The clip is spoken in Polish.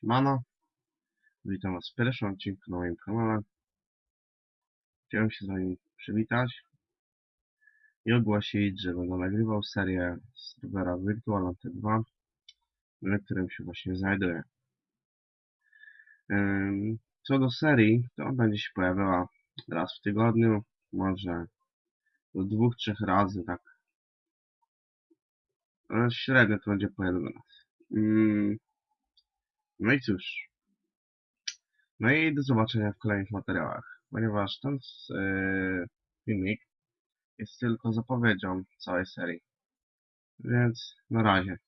Siemano, witam was w pierwszym odcinku na moim kanale. Chciałem się z wami przywitać i ogłosić, że będę nagrywał serię z serwera Virtual Ante 2, na którym się właśnie znajduję. Co do serii, to będzie się pojawiała raz w tygodniu, może do dwóch, trzech razy, tak. Ale średnio to będzie po jeden raz. No i cóż. No i do zobaczenia w kolejnych materiałach, ponieważ ten yy, filmik jest tylko zapowiedzią całej serii. Więc na razie.